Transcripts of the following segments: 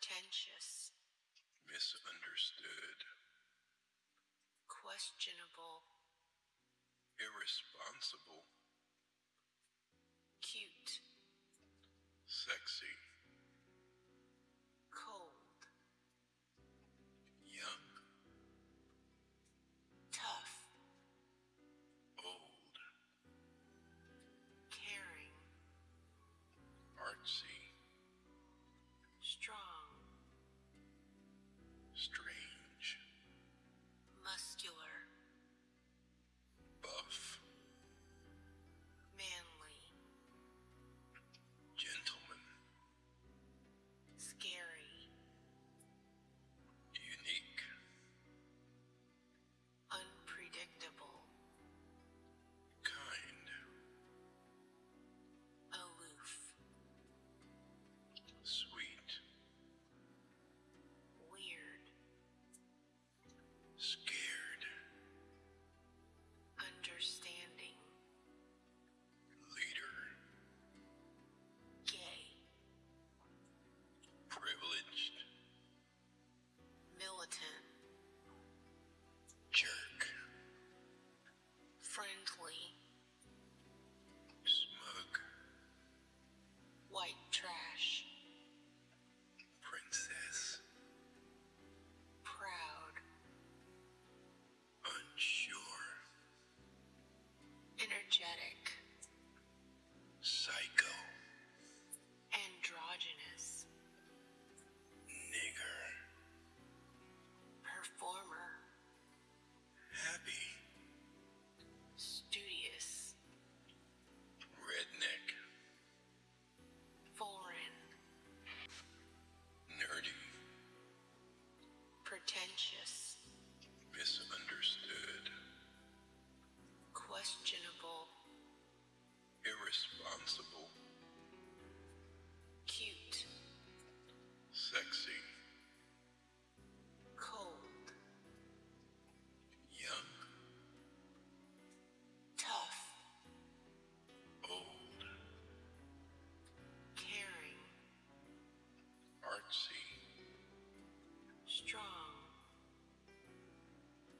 pretentious, misunderstood, questionable, irresponsible,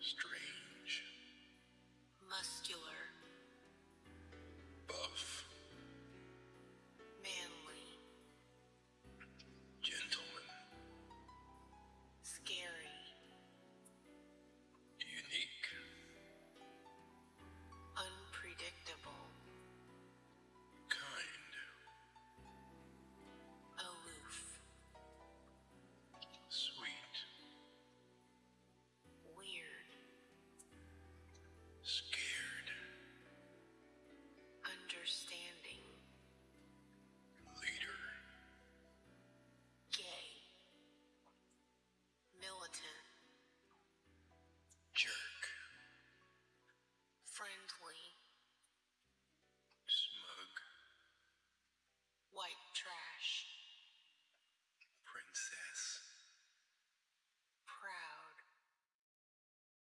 straight.